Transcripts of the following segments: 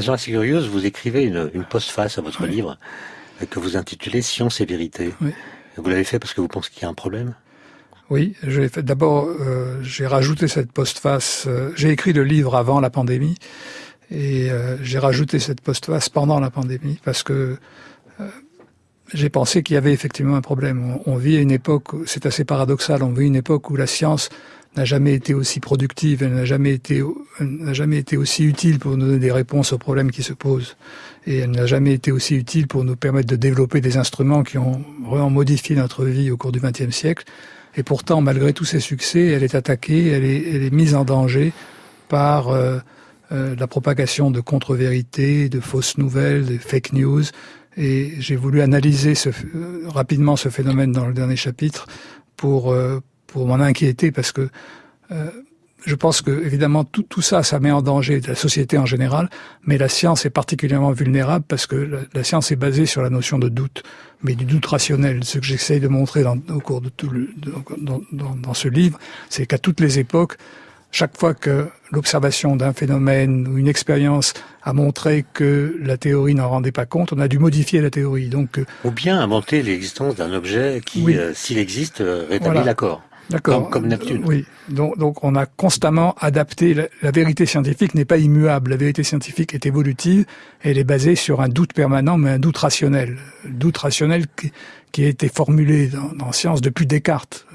façon assez curieuse, vous écrivez une, une postface à votre livre que vous intitulez Science et vérité. Vous l'avez fait parce que vous pensez qu'il y a un problème? Oui, je l'ai fait. D'abord, euh, j'ai rajouté cette postface. Euh, j'ai écrit le livre avant la pandémie et euh, j'ai rajouté cette postface pendant la pandémie parce que j'ai pensé qu'il y avait effectivement un problème. On, vit à une époque, c'est assez paradoxal, on vit une époque où la science n'a jamais été aussi productive, elle n'a jamais été, n'a jamais été aussi utile pour nous donner des réponses aux problèmes qui se posent. Et elle n'a jamais été aussi utile pour nous permettre de développer des instruments qui ont vraiment modifié notre vie au cours du XXe siècle. Et pourtant, malgré tous ses succès, elle est attaquée, elle est, elle est mise en danger par euh, euh, la propagation de contre-vérités, de fausses nouvelles, de fake news. Et j'ai voulu analyser ce, rapidement ce phénomène dans le dernier chapitre pour, euh, pour m'en inquiéter parce que euh, je pense que évidemment tout, tout, ça, ça met en danger la société en général, mais la science est particulièrement vulnérable parce que la, science est basée sur la notion de doute, mais du doute rationnel. Ce que j'essaye de montrer dans, au cours de tout le, dans, dans ce livre, c'est qu'à toutes les époques, chaque fois que l'observation d'un phénomène ou une expérience a montré que la théorie n'en rendait pas compte, on a dû modifier la théorie. Donc, euh, ou bien inventer l'existence d'un objet qui, oui. euh, s'il existe, euh, rétablit voilà. l'accord. D'accord. Comme, comme, Neptune. Oui. Donc, donc, on a constamment adapté. La, la vérité scientifique n'est pas immuable. La vérité scientifique est évolutive. Elle est basée sur un doute permanent, mais un doute rationnel. Doute rationnel qui, qui a été formulé dans, dans science depuis Descartes.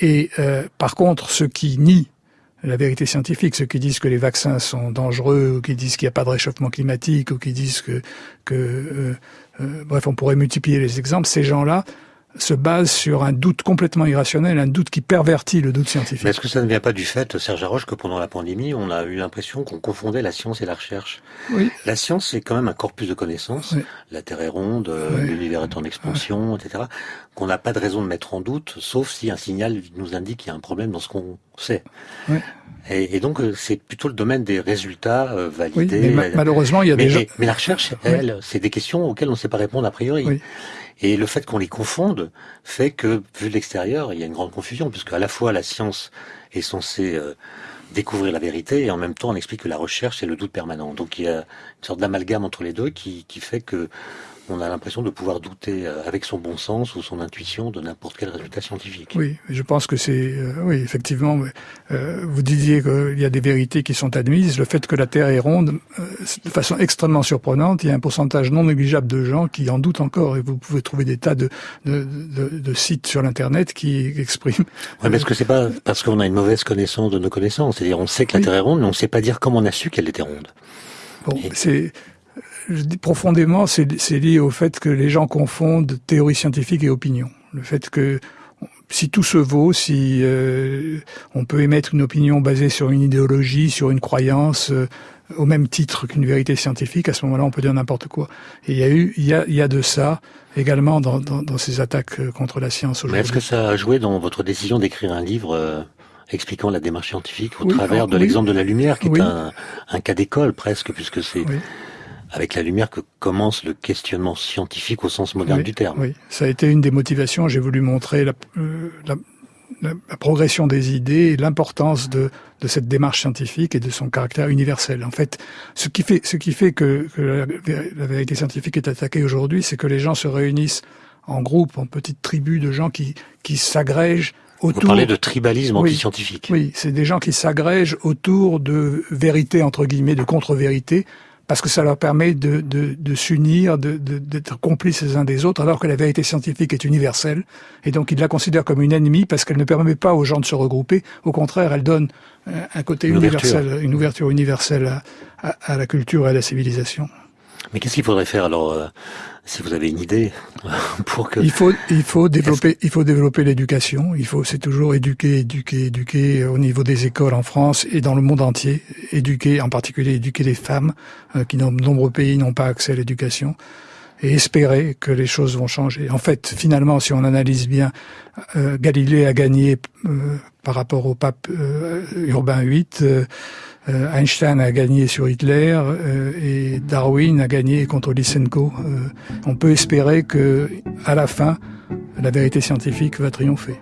Et euh, par contre, ceux qui nient la vérité scientifique, ceux qui disent que les vaccins sont dangereux, ou qui disent qu'il n'y a pas de réchauffement climatique, ou qui disent que, que euh, euh, bref, on pourrait multiplier les exemples, ces gens-là se basent sur un doute complètement irrationnel, un doute qui pervertit le doute scientifique. Mais est-ce que ça ne vient pas du fait, Serge Haroche, que pendant la pandémie, on a eu l'impression qu'on confondait la science et la recherche? Oui. La science, c'est quand même un corpus de connaissances. Oui. La Terre est ronde, oui. l'univers est en expansion, oui. etc. Qu'on n'a pas de raison de mettre en doute, sauf si un signal nous indique qu'il y a un problème dans ce qu'on sait. Oui. Et, et, donc, c'est plutôt le domaine des résultats euh, validés. Oui, mais ma malheureusement, il y a mais, des gens... mais, mais la recherche, elle, c'est des questions auxquelles on ne sait pas répondre a priori. Oui. Et le fait qu'on les confonde fait que, vu de l'extérieur, il y a une grande confusion, puisque à la fois la science est censée euh, découvrir la vérité, et en même temps on explique que la recherche c'est le doute permanent. Donc il y a une sorte d'amalgame entre les deux qui fait que on a l'impression de pouvoir douter euh, avec son bon sens ou son intuition de n'importe quel résultat scientifique. Oui, je pense que c'est euh, oui effectivement. Euh, vous disiez qu'il y a des vérités qui sont admises. Le fait que la Terre est ronde, euh, de façon extrêmement surprenante, il y a un pourcentage non négligeable de gens qui en doutent encore. Et vous pouvez trouver des tas de, de, de, de sites sur l'internet qui expriment. Ouais, mais est-ce que c'est pas parce qu'on a une mauvaise connaissance de nos connaissances? C'est-à-dire on sait que la oui. Terre est ronde, mais on ne sait pas dire comment on a su qu'elle était ronde. Bon, et... c'est je dis profondément, c'est lié au fait que les gens confondent théorie scientifique et opinion. Le fait que si tout se vaut, si euh, on peut émettre une opinion basée sur une idéologie, sur une croyance, euh, au même titre qu'une vérité scientifique, à ce moment-là, on peut dire n'importe quoi. Et il y a eu, il y a, il y a de ça également dans, dans, dans ces attaques euh, contre la science aujourd'hui. Est-ce que ça a joué dans votre décision d'écrire un livre euh, expliquant la démarche scientifique au oui, travers de oui. l'exemple de la lumière, qui oui. est un, un cas d'école presque, puisque c'est avec la lumière que commence le questionnement scientifique au sens moderne oui, du terme. Oui, ça a été une des motivations. J'ai voulu montrer la, euh, la, la, progression des idées et l'importance de, de, cette démarche scientifique et de son caractère universel. En fait, ce qui fait, ce qui fait que, que la, la vérité scientifique est attaquée aujourd'hui, c'est que les gens se réunissent en groupe, en petites tribus de gens qui, qui s'agrègent Autour... Vous parlez de tribalisme oui, anti-scientifique. Oui, c'est des gens qui s'agrègent autour de vérités, entre guillemets, de contre-vérités, parce que ça leur permet de, de, de s'unir, d'être complices les uns des autres, alors que la vérité scientifique est universelle. Et donc ils la considèrent comme une ennemie parce qu'elle ne permet pas aux gens de se regrouper. Au contraire, elle donne un côté une universel, ouverture. une ouverture universelle à, à, à, la culture et à la civilisation. Mais qu'est-ce qu'il faudrait faire alors euh, si vous avez une idée pour que il faut il faut développer il faut développer l'éducation. Il faut c'est toujours éduquer éduquer éduquer au niveau des écoles en France et dans le monde entier. Éduquer en particulier éduquer les femmes euh, qui dans de nombreux pays n'ont pas accès à l'éducation. Et espérer que les choses vont changer. En fait, finalement, si on analyse bien, euh, Galilée a gagné euh, par rapport au pape euh, Urbain VIII, euh, Einstein a gagné sur Hitler euh, et Darwin a gagné contre Lysenko. on peut espérer que, à la fin, la vérité scientifique va triompher.